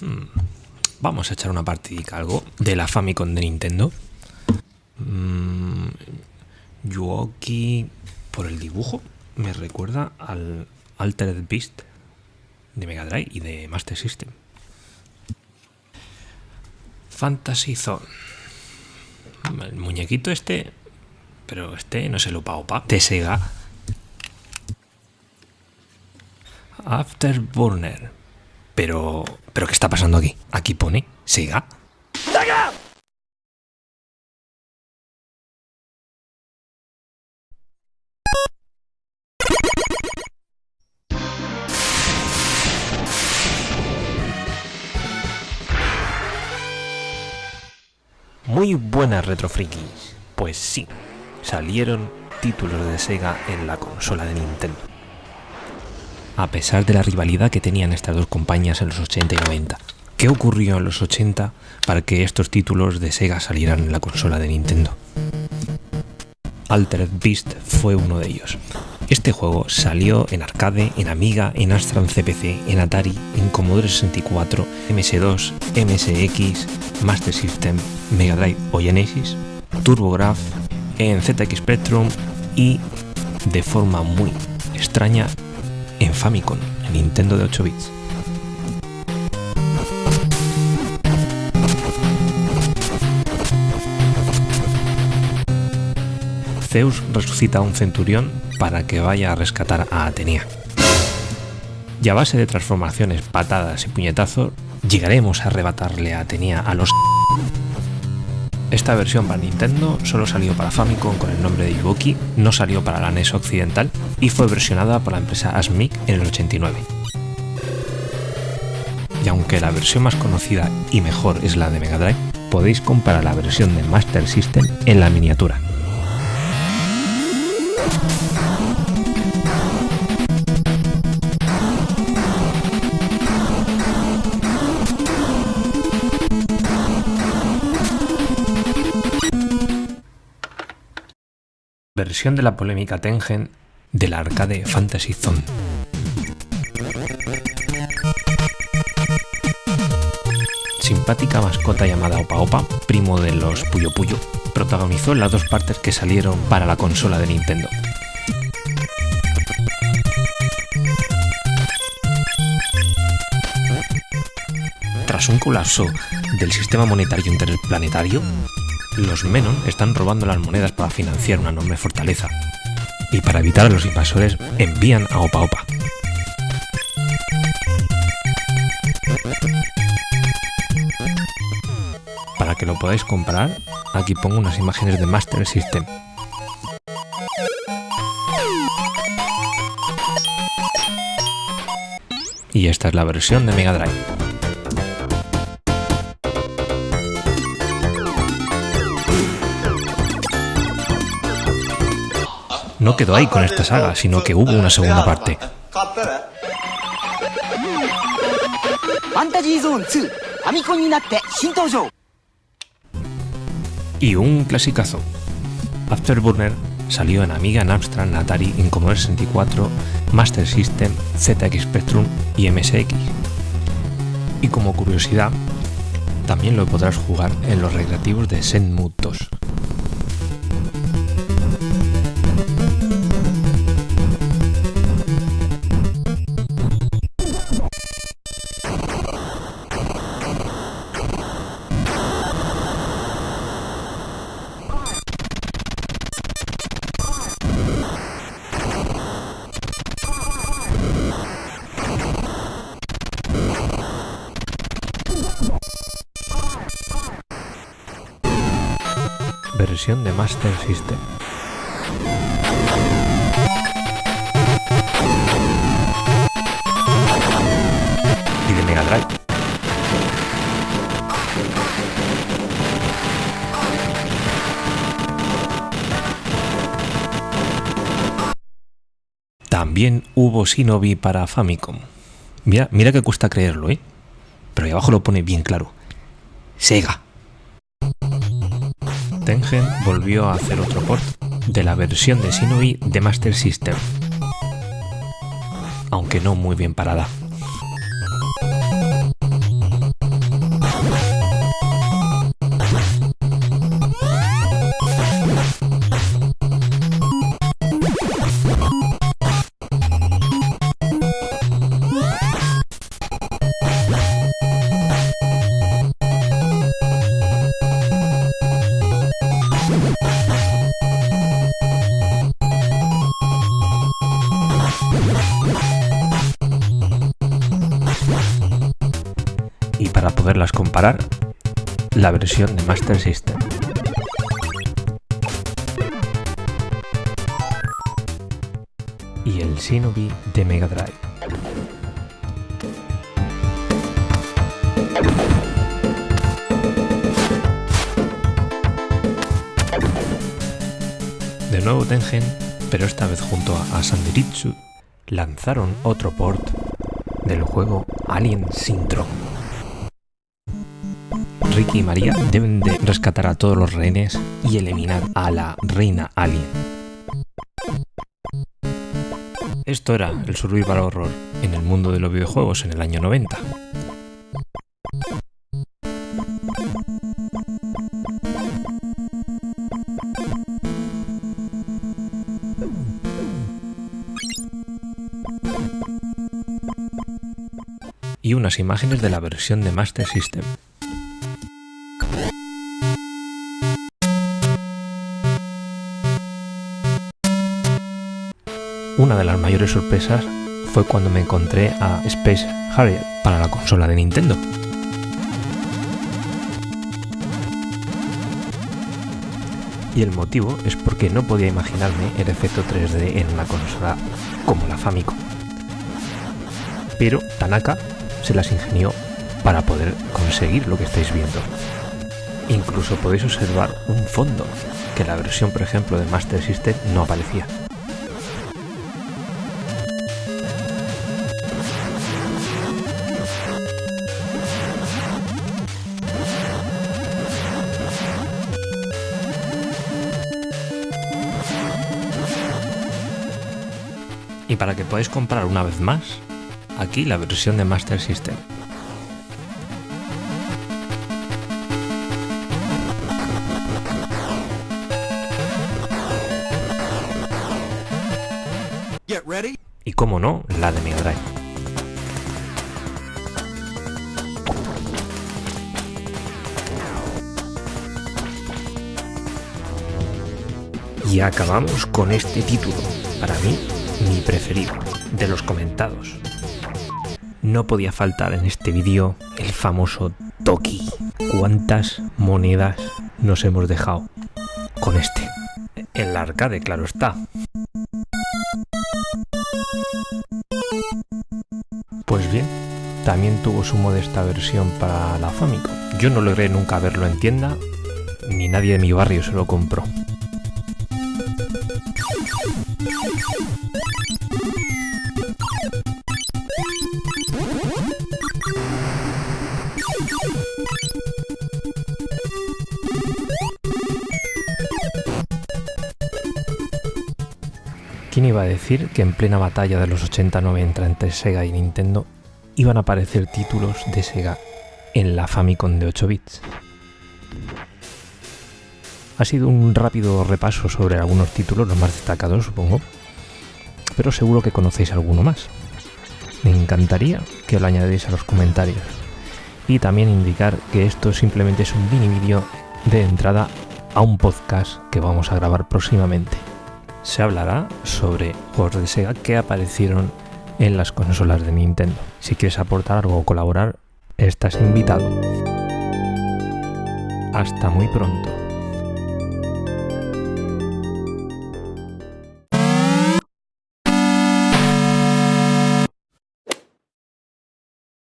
Hmm. Vamos a echar una partidica algo de la Famicom de Nintendo. Mm, Yuoki, por el dibujo, me recuerda al Altered Beast de Mega Drive y de Master System. Fantasy Zone. El muñequito este, pero este no es el Opa Opa, de Sega. Afterburner. Pero, pero ¿qué está pasando aquí? Aquí pone Sega. ¡Sega! Muy buenas retrofrikis. Pues sí, salieron títulos de Sega en la consola de Nintendo. A pesar de la rivalidad que tenían estas dos compañías en los 80 y 90. ¿Qué ocurrió en los 80 para que estos títulos de Sega salieran en la consola de Nintendo? Altered Beast fue uno de ellos. Este juego salió en arcade, en Amiga, en Astra CPC, en Atari, en Commodore 64, MS2, MSX, Master System, Mega Drive o Genesis, TurboGrafx, en ZX Spectrum y, de forma muy extraña, en Famicom, en Nintendo de 8 bits. Zeus resucita a un centurión para que vaya a rescatar a Atenea. Y a base de transformaciones, patadas y puñetazos, llegaremos a arrebatarle a Atenea a los... Esta versión para Nintendo solo salió para Famicom con el nombre de Yuboki, no salió para la NES occidental y fue versionada por la empresa ASMIC en el 89. Y aunque la versión más conocida y mejor es la de Mega Drive, podéis comprar la versión de Master System en la miniatura. Versión de la polémica Tengen del arcade Fantasy Zone. Simpática mascota llamada Opa Opa, primo de los Puyo Puyo, protagonizó las dos partes que salieron para la consola de Nintendo. Tras un colapso del sistema monetario interplanetario, los Menon están robando las monedas para financiar una enorme fortaleza. Y para evitar a los invasores, envían a Opa Opa. Para que lo podáis comprar, aquí pongo unas imágenes de Master System. Y esta es la versión de Mega Drive. No quedó ahí con esta saga, sino que hubo una segunda parte. Y un clasicazo. Afterburner salió en Amiga, Amstrad, Atari, en Commodore 64, Master System, ZX Spectrum y MSX. Y como curiosidad, también lo podrás jugar en los recreativos de Zenmut 2. De Master System. Y de Mega Drive. También hubo Shinobi para Famicom. Mira, mira que cuesta creerlo, ¿eh? Pero ahí abajo lo pone bien claro. Sega. Tengen volvió a hacer otro port de la versión de Shinobi de Master System, aunque no muy bien parada. La versión de Master System. Y el Shinobi de Mega Drive. De nuevo Tengen, pero esta vez junto a Sanderitsu, lanzaron otro port del juego Alien Syndrome. Ricky y María deben de rescatar a todos los rehenes y eliminar a la reina alien. Esto era el survival horror en el mundo de los videojuegos en el año 90. y unas imágenes de la versión de Master System. Una de las mayores sorpresas fue cuando me encontré a Space Harrier para la consola de Nintendo. Y el motivo es porque no podía imaginarme el efecto 3D en una consola como la Famicom. Pero Tanaka se las ingenió para poder conseguir lo que estáis viendo. Incluso podéis observar un fondo que la versión, por ejemplo, de Master System no aparecía. Y para que podáis comprar una vez más, aquí la versión de Master System. Y como no, la de Mega Drive. Y acabamos con este título, para mí mi preferido, de los comentados no podía faltar en este vídeo el famoso Toki. ¿Cuántas monedas nos hemos dejado con este? En la arcade, claro está. Pues bien, también tuvo su modesta versión para la Famicom. Yo no logré nunca verlo en tienda, ni nadie de mi barrio se lo compró. ¿Quién iba a decir que en plena batalla de los 80-90 entre Sega y Nintendo iban a aparecer títulos de Sega en la Famicom de 8 bits? Ha sido un rápido repaso sobre algunos títulos, los más destacados supongo, pero seguro que conocéis alguno más. Me encantaría que lo añadierais a los comentarios y también indicar que esto simplemente es un mini vídeo de entrada a un podcast que vamos a grabar próximamente se hablará sobre juegos de Sega que aparecieron en las consolas de Nintendo. Si quieres aportar algo o colaborar, estás invitado. Hasta muy pronto.